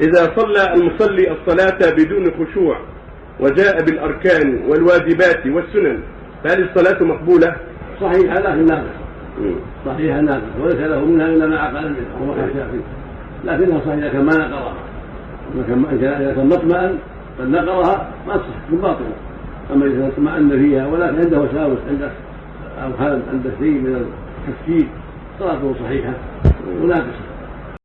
إذا صلى المصلي الصلاة بدون خشوع وجاء بالأركان والواجبات والسنن فهل الصلاة مقبولة؟ صحيحة لكن ناقصة صحيحة ناقصة وليس له منها إلا ما عقل منها وهو الشافعي لكنها صحيحة كما نقرها. إذا كان مطمئن بل نقرها ما تصح باطلة أما إذا اطمأن فيها ولكن عنده وساوس عنده أوهام عنده شيء من التفكير صلاته صحيحة وناقصة